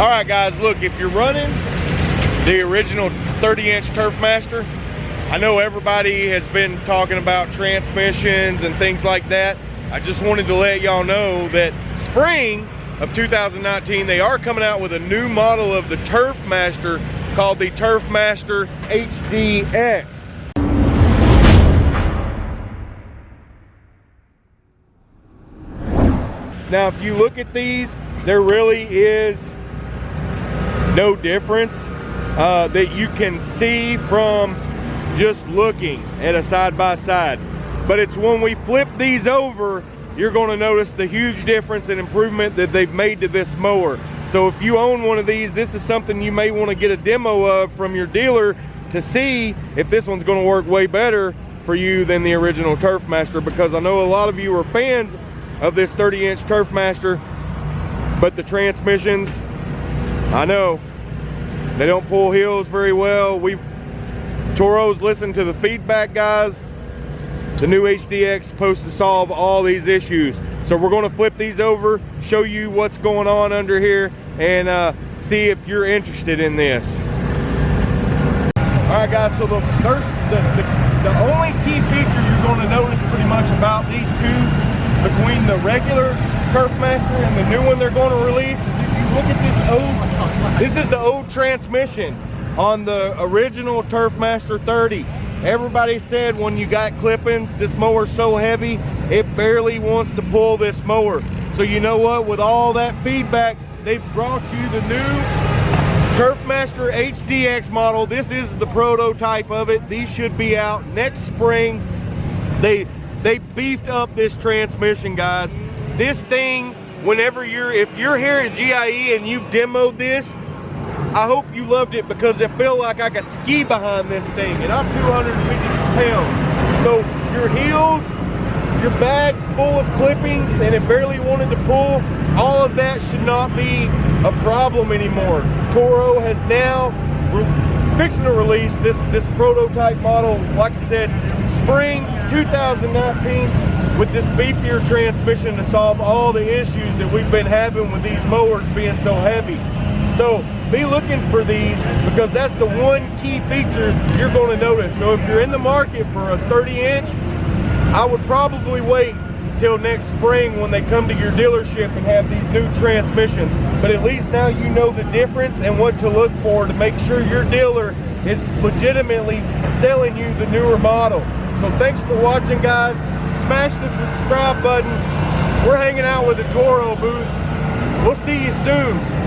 All right, guys, look, if you're running the original 30-inch Turfmaster, I know everybody has been talking about transmissions and things like that. I just wanted to let y'all know that spring of 2019, they are coming out with a new model of the Turfmaster called the Turfmaster HDX. Now, if you look at these, there really is no difference uh, that you can see from just looking at a side-by-side. -side. But it's when we flip these over, you're gonna notice the huge difference and improvement that they've made to this mower. So if you own one of these, this is something you may wanna get a demo of from your dealer to see if this one's gonna work way better for you than the original Turfmaster because I know a lot of you are fans of this 30 inch Turfmaster, but the transmissions, I know, they don't pull hills very well. We've, Toro's listened to the feedback guys. The new HDX supposed to solve all these issues. So we're gonna flip these over, show you what's going on under here, and uh, see if you're interested in this. All right guys, so the first, the, the, the only key feature you're gonna notice pretty much about these two between the regular Turfmaster and the new one they're going to release you look at this old, this is the old transmission on the original Turfmaster 30. Everybody said when you got clippings, this mower's so heavy, it barely wants to pull this mower. So you know what, with all that feedback, they've brought you the new Turfmaster HDX model. This is the prototype of it. These should be out next spring. They they beefed up this transmission, guys. This thing, whenever you're, if you're here at GIE and you've demoed this, I hope you loved it because it felt like I could ski behind this thing and I'm 250 pounds. So your heels, your bag's full of clippings and it barely wanted to pull, all of that should not be a problem anymore. Toro has now fixing to release this, this prototype model, like I said, spring 2019 with this beefier transmission to solve all the issues that we've been having with these mowers being so heavy. So be looking for these because that's the one key feature you're going to notice. So if you're in the market for a 30 inch, I would probably wait till next spring when they come to your dealership and have these new transmissions. But at least now you know the difference and what to look for to make sure your dealer is legitimately selling you the newer model. So thanks for watching guys. Smash the subscribe button. We're hanging out with the Toro booth. We'll see you soon.